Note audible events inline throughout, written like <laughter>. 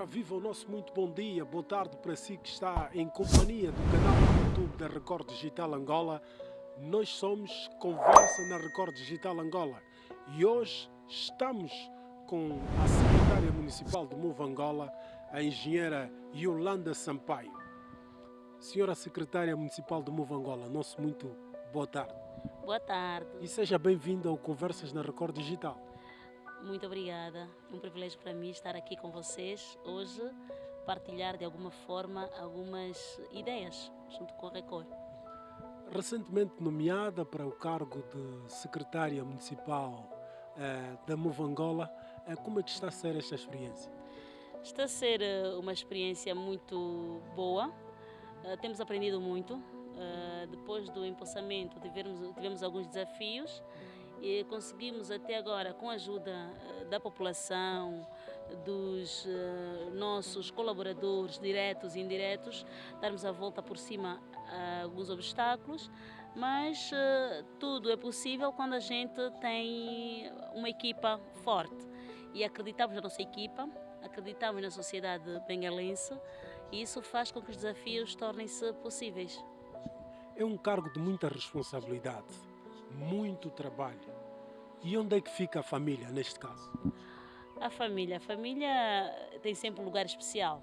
Ora, viva o nosso muito bom dia, boa tarde para si que está em companhia do canal do YouTube da Record Digital Angola. Nós somos Conversa na Record Digital Angola e hoje estamos com a secretária municipal do MOVE Angola, a engenheira Yolanda Sampaio. Senhora secretária municipal do MOVE Angola, nosso muito boa tarde. Boa tarde. E seja bem-vinda ao Conversas na Record Digital. Muito obrigada. É um privilégio para mim estar aqui com vocês hoje, partilhar de alguma forma algumas ideias junto com a Record. Recentemente nomeada para o cargo de secretária municipal eh, da MOVE Angola, eh, como é que está a ser esta experiência? Está a ser eh, uma experiência muito boa. Eh, temos aprendido muito. Eh, depois do empossamento tivemos, tivemos alguns desafios e conseguimos até agora, com a ajuda eh, da população, dos eh, nossos colaboradores diretos e indiretos, darmos a volta por cima a alguns obstáculos, mas eh, tudo é possível quando a gente tem uma equipa forte. E acreditamos na nossa equipa, acreditamos na sociedade bengalense e isso faz com que os desafios tornem-se possíveis. É um cargo de muita responsabilidade, muito trabalho. E onde é que fica a família neste caso? A família, a família tem sempre um lugar especial.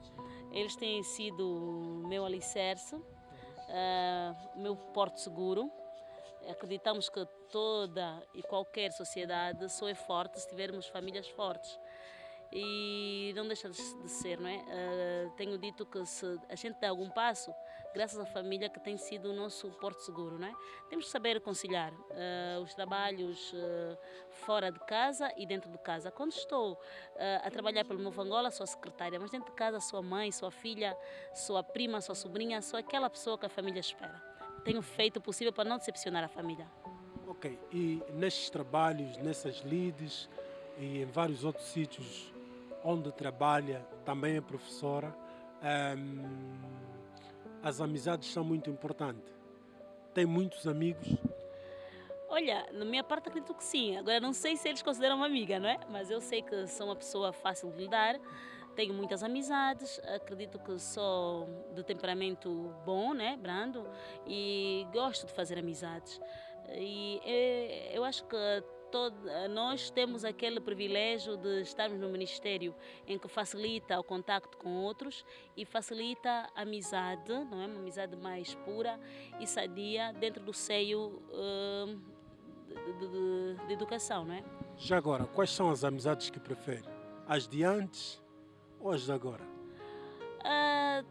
Eles têm sido meu alicerce, uh, meu porto seguro. Acreditamos que toda e qualquer sociedade só é forte se tivermos famílias fortes e não deixa de ser, não é? Uh, tenho dito que se a gente dá algum passo, graças à família que tem sido o nosso porto seguro, não é? Temos que saber conciliar uh, os trabalhos uh, fora de casa e dentro de casa. Quando estou a trabalhar pelo Novo Angola, sou secretária, mas dentro de casa sou a mãe, sou a filha, sou a prima, sou a sobrinha, sou aquela pessoa que a família espera. Tenho feito o possível para não decepcionar a família. Ok, e nestes trabalhos, nessas lides e em vários outros sítios onde trabalha, também é professora, um, as amizades são muito importantes. Tem muitos amigos? Olha, na minha parte acredito que sim. Agora não sei se eles consideram uma amiga, não é? Mas eu sei que sou uma pessoa fácil de lidar, tenho muitas amizades, acredito que sou de temperamento bom, né, brando, e gosto de fazer amizades. E eh, eu acho que todo, nós temos aquele privilégio de estarmos no ministério em que facilita o contacto com outros e facilita a amizade, não é uma amizade mais pura e sadia dentro do seio uh, de, de, de, educação, não é? Já agora, quais são as amizades que prefere? As de antes ou as de agora? Uh,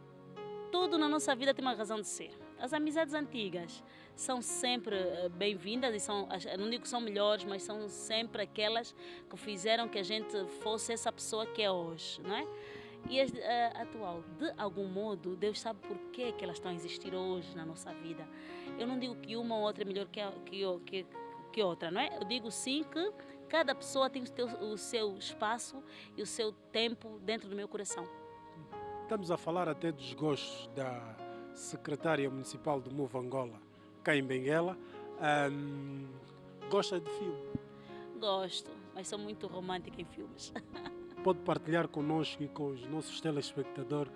tudo na nossa vida tem uma razão de ser. As amizades antigas são sempre eh, bem-vindas e são, não digo que são melhores, mas são sempre aquelas que fizeram que a gente fosse essa pessoa que é hoje, não é? E a, eh, atual, de algum modo, Deus sabe por que, que elas estão a existir hoje na nossa vida. Eu não digo que uma ou outra é melhor que, que, que, que outra, não é? Eu digo sim que cada pessoa tem o, o seu espaço e o seu tempo dentro do meu coração. Estamos a falar até dos gostos da secretária municipal do MOVE Angola, cá em Benguela. Gosta de filme? Gosto, mas sou muito romântica em filmes. <laughs> Pode partilhar connosco e com os nossos telespectadores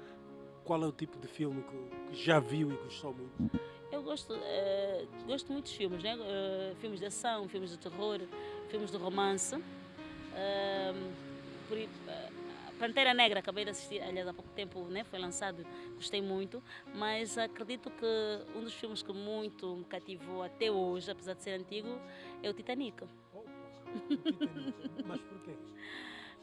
qual é o tipo de filme que já viu e gostou muito? Eu gosto, uh, gosto muito de filmes, né? Uh, filmes de ação, filmes de terror, filmes de romance. Uh, por, Pantera Negra, acabei de assistir, aliás, há pouco tempo né, foi lançado, gostei muito, mas acredito que um dos filmes que muito me cativou até hoje, apesar de ser antigo, é o Titanic. Oh, o Titanic. mas porquê?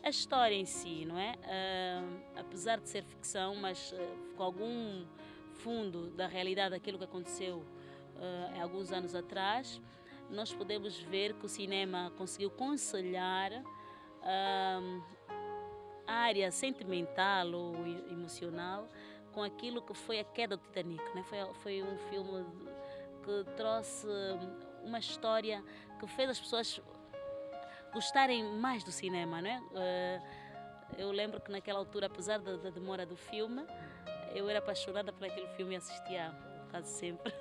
A história em si, não é? Uh, apesar de ser ficção, mas uh, com algum fundo da realidade daquilo que aconteceu uh, há alguns anos atrás, nós podemos ver que o cinema conseguiu conciliar área sentimental ou emocional com aquilo que foi a queda do Titanic. Né? Foi, foi um filme que trouxe uma história que fez as pessoas gostarem mais do cinema. Né? Eu lembro que naquela altura, apesar da, da demora do filme, eu era apaixonada por aquele filme e assistia quase sempre.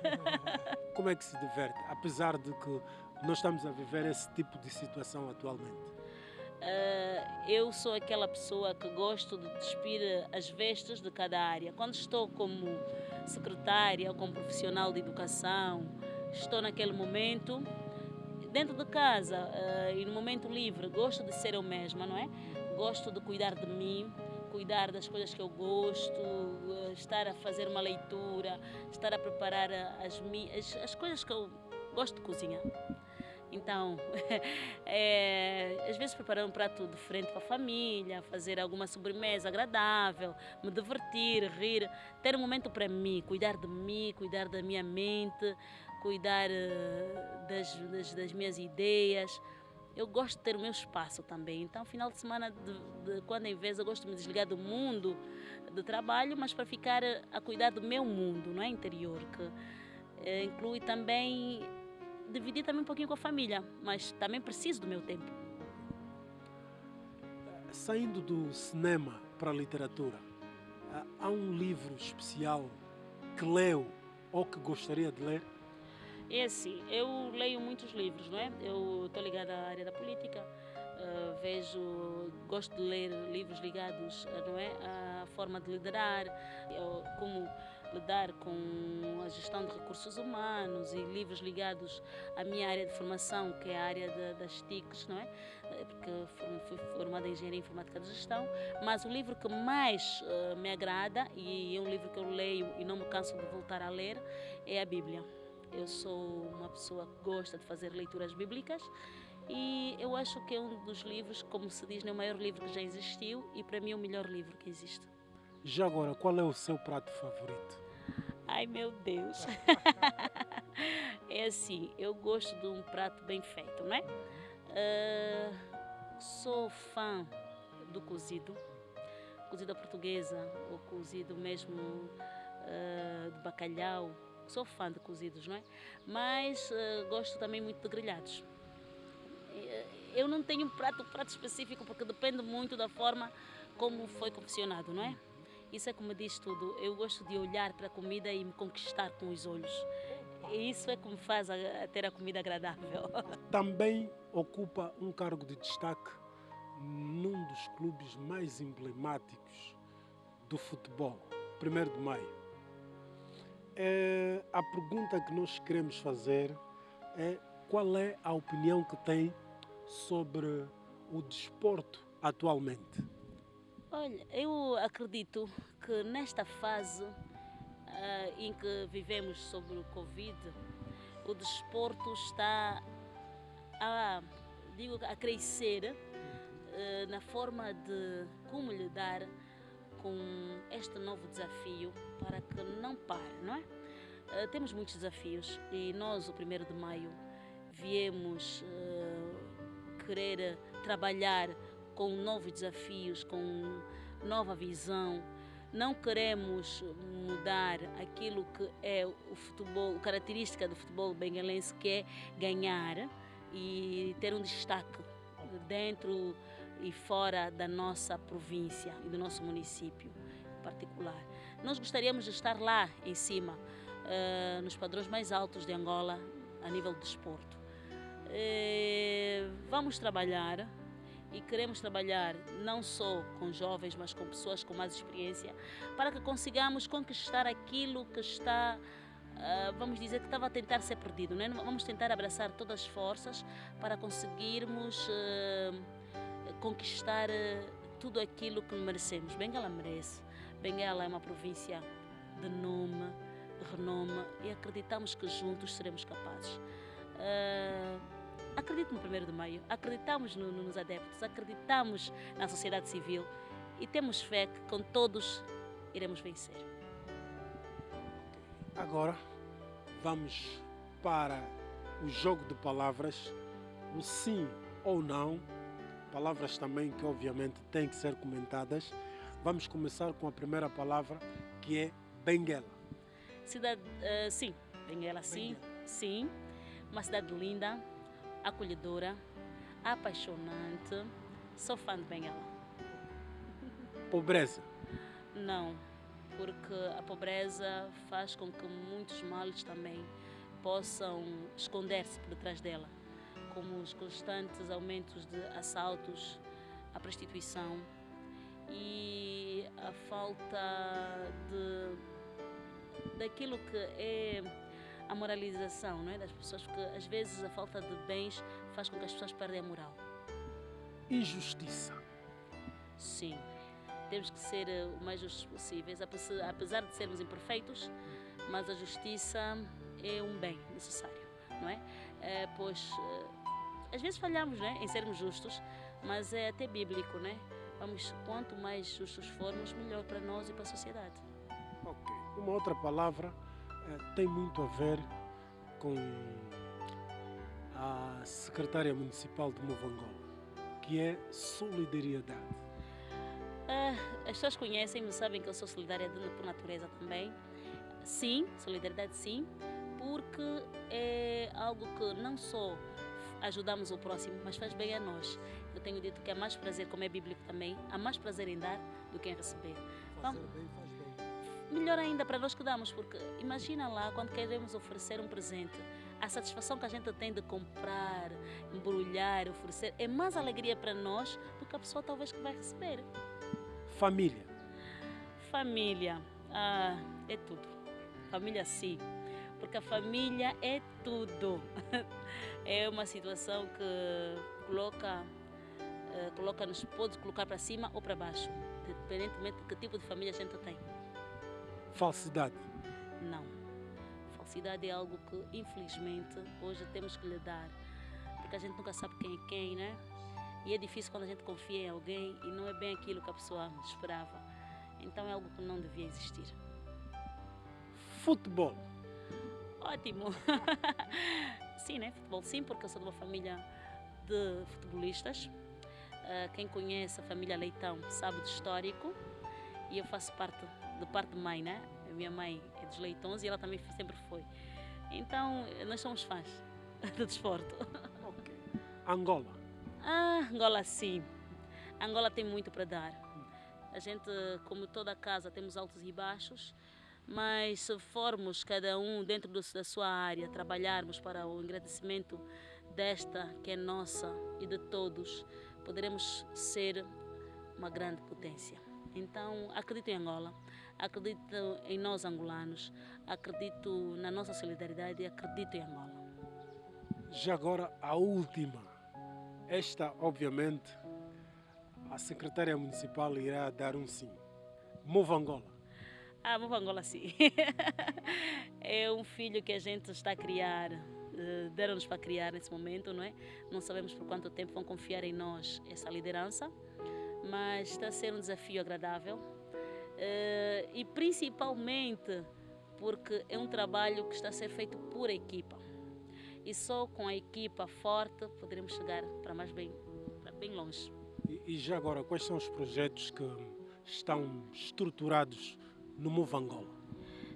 <laughs> Como é que se diverte, apesar de que nós estamos a viver esse tipo de situação atualmente? Uh, eu sou aquela pessoa que gosto de despir as vestes de cada área. Quando estou como secretária ou como profissional de educação, estou naquele momento dentro de casa uh, e no momento livre, gosto de ser eu mesma, não é? Gosto de cuidar de mim, cuidar das coisas que eu gosto, uh, estar a fazer uma leitura, estar a preparar as, as, as coisas que eu gosto de cozinhar. Então, <laughs> é, às vezes preparar um prato diferente para a família, fazer alguma sobremesa agradável, me divertir, rir, ter um momento para mim, cuidar de mim, cuidar da minha mente, cuidar uh, das, das, das, minhas ideias. Eu gosto de ter o meu espaço também. Então, final de semana, de, de quando em vez, eu gosto de me desligar do mundo de trabalho, mas para ficar a cuidar do meu mundo, não é interior, que uh, inclui também dividir também um pouquinho com a família, mas também preciso do meu tempo. Saindo do cinema para a literatura, há um livro especial que leu ou que gostaria de ler? É assim, eu leio muitos livros, não é? Eu estou ligada à área da política, uh, vejo, gosto de ler livros ligados, uh, não é, à forma de liderar, eu, como lidar com a gestão de recursos humanos e livros ligados à minha área de formação, que é a área de, das TICs, não é? Eh, porque fui formada em Engenharia Informática de Gestão, mas o livro que mais uh, me agrada, e é um livro que eu leio e não me canso de voltar a ler, é a Bíblia. Eu sou uma pessoa que gosta de fazer leituras bíblicas e eu acho que é um dos livros, como se diz, é o maior livro que já existiu e para mim é o melhor livro que existe. Já agora, qual é o seu prato favorito? Ai meu Deus! <laughs> é assim, eu gosto de um prato bem feito, não é? Uh, sou fã do cozido, cozido portuguesa, ou cozido mesmo uh, de bacalhau. Sou fã de cozidos, não é? Mas uh, gosto também muito de grelhados. Eu não tenho um prato, prato específico porque depende muito da forma como foi confeccionado, não é? Isso é me diz tudo. Eu gosto de olhar para a comida e me conquistar com os olhos. E isso é me faz a, a ter a comida agradável. <laughs> Também ocupa um cargo de destaque num dos clubes mais emblemáticos do futebol, 1 de Maio. É, a pergunta que nós queremos fazer é qual é a opinião que tem sobre o desporto atualmente? Olha, eu acredito que nesta fase uh, em que vivemos sobre o Covid, o desporto está a, digo, a crescer uh, na forma de como lidar com este novo desafio para que não pare, não é? Uh, temos muitos desafios e nós, o 1 de maio, viemos querer trabalhar com novos desafios, com nova visão. Não queremos mudar aquilo que é o futebol, a característica do futebol bengalense, que é ganhar e ter um destaque dentro e fora da nossa província e do nosso município em particular. Nós gostaríamos de estar lá em cima, uh, nos padrões mais altos de Angola, a nível de desporto. Uh, vamos trabalhar e queremos trabalhar não só com jovens, mas com pessoas com mais experiência, para que consigamos conquistar aquilo que está, ah, vamos dizer, que estava a tentar ser perdido. Né? Vamos tentar abraçar todas as forças para conseguirmos ah, conquistar ah, tudo aquilo que merecemos. Bengala merece. Bengala é uma província de nome, renome e acreditamos que juntos seremos capazes. Acredito no 1 de Maio, acreditamos no, no, nos adeptos, acreditamos na sociedade civil. E temos fé que com todos iremos vencer. Agora vamos para o jogo de palavras, o sim ou não, palavras também que obviamente têm que ser comentadas. Vamos começar com a primeira palavra que é Benguela. Cidade, uh, sim, Benguela, sim, Benguela. sim, uma cidade linda, acolhedora, apaixonante. Sou fã de Benguela. Pobreza? Não, porque a pobreza faz com que muitos males também possam esconder-se por detrás dela, como os constantes aumentos de assaltos, a prostituição e a falta de daquilo que é a moralização não é, das pessoas, porque às vezes a falta de bens faz com que as pessoas perdem a moral. Injustiça. Sim, temos que ser eh, o mais justos possíveis, apesar de sermos imperfeitos, mas a justiça é um bem necessário, não é? é pois eh, às vezes falhamos né, em sermos justos, mas é até bíblico, né? Vamos, quanto mais justos formos, melhor para nós e para a sociedade. Ok. Uma outra palavra é, tem muito a ver com a secretária municipal de Movangola, que é solidariedade. Ah, as pessoas conhecem-me, sabem que eu sou solidária por natureza também. Sim, solidariedade sim, porque é algo que não só ajudamos o próximo, mas faz bem a nós. Eu tenho dito que há mais prazer, como é bíblico também, há mais prazer em dar do que em receber. Fazer Vamos, bem faz bem. Melhor ainda para nós que damos, porque imagina lá quando queremos oferecer um presente, a satisfação que a gente tem de comprar, embrulhar, oferecer, é mais alegria para nós do que a pessoa talvez que vai receber. Família. Família, ah, é tudo. Família sim porque a família é tudo. <laughs> É uma situação que coloca, uh, coloca nos pode colocar para cima ou para baixo, independentemente de que tipo de família a gente tem. Falsidade? Não. Falsidade é algo que, infelizmente, hoje temos que lidar, porque a gente nunca sabe quem é quem, né? E é difícil quando a gente confia em alguém e não é bem aquilo que a pessoa esperava. Então é algo que não devia existir. Futebol Ótimo. <laughs> sim, né? Futebol sim, porque eu sou de uma família de futebolistas. Uh, quem conhece a família Leitão sabe do histórico. E eu faço parte, de parte de mãe, né? A minha mãe é dos Leitões e ela também sempre foi. Então, nós somos fãs <laughs> do desporto. Okay. Angola? Ah, Angola sim. Angola tem muito para dar. A gente, como toda casa, temos altos e baixos mas se formos cada um dentro da sua área, trabalharmos para o engrandecimento desta que é nossa e de todos, poderemos ser uma grande potência. Então, acredito em Angola, acredito em nós angolanos, acredito na nossa solidariedade e acredito em Angola. Já agora, a última. Esta, obviamente, a secretária municipal irá dar um sim. Mova Angola. Ah, vamos Angola sim. <laughs> é um filho que a gente está a criar, eh, deram-nos para criar nesse momento, não é? Não sabemos por quanto tempo vão confiar em nós essa liderança, mas está a ser um desafio agradável e principalmente porque é um trabalho que está a ser feito por equipa. E só com a equipa forte poderemos chegar para mais bem, para bem longe. E já agora, quais são os projetos que estão estruturados no Move Angola?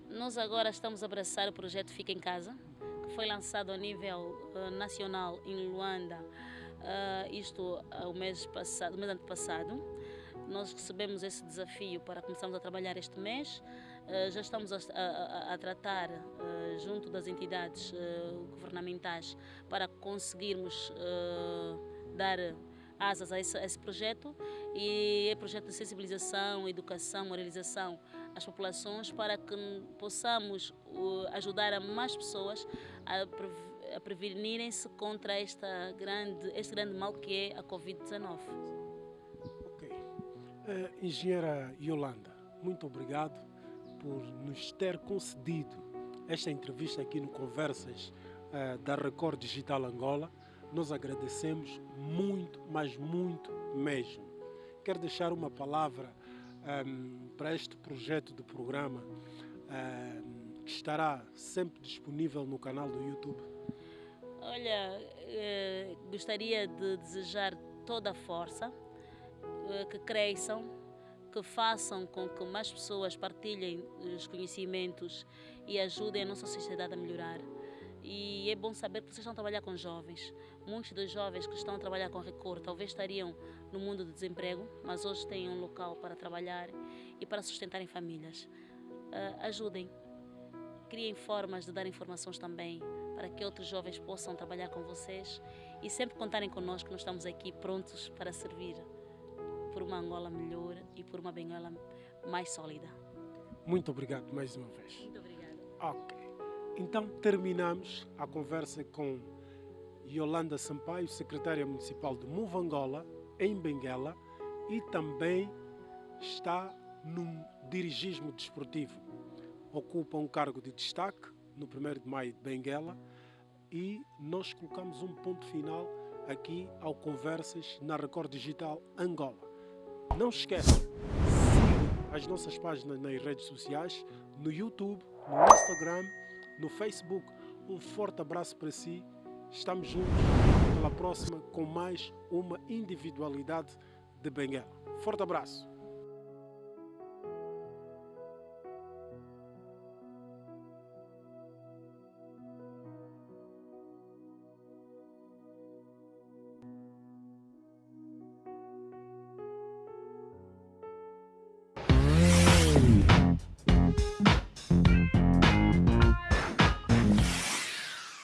Nós agora estamos a abraçar o projeto Fica em Casa, que foi lançado a nível uh, nacional em Luanda, uh, isto uh, o mês passado, o mês passado. Nós recebemos esse desafio para começarmos a trabalhar este mês. já estamos a, a, a tratar junto das entidades governamentais para conseguirmos dar asas a esse, a esse, projeto e é projeto de sensibilização, educação, moralização as populações para que possamos ajudar a mais pessoas a, prevenirem-se contra esta grande, este grande mal que é a Covid-19. Uh, engenheira Yolanda, muito obrigado por nos ter concedido esta entrevista aqui no Conversas uh, da Record Digital Angola. Nós agradecemos muito, mas muito mesmo. Quero deixar uma palavra um, para este projeto de programa um, que estará sempre disponível no canal do YouTube? Olha, eh, gostaria de desejar toda a força, que cresçam, que façam com que mais pessoas partilhem os conhecimentos e ajudem a nossa sociedade a melhorar. E é bom saber que vocês estão a trabalhar com jovens. Muitos dos jovens que estão a trabalhar com Recor talvez estariam no mundo do desemprego, mas hoje têm um local para trabalhar e para sustentarem famílias. Uh, ajudem, criem formas de dar informações também para que outros jovens possam trabalhar com vocês e sempre contarem connosco, nós estamos aqui prontos para servir por uma Angola melhor e por uma Benguela mais sólida. Muito obrigado mais uma vez. Muito obrigada. Ok. Então terminamos a conversa com Yolanda Sampaio, secretária municipal de Muvangola, em Benguela, e também está no dirigismo desportivo. Ocupa um cargo de destaque no 1 de maio de Benguela e nós colocamos um ponto final aqui ao Conversas na Record Digital Angola. Não esqueça, siga as nossas páginas nas redes sociais, no YouTube, no Instagram, no Facebook. Um forte abraço para si. Estamos juntos pela próxima com mais uma individualidade de Benguela. Forte abraço.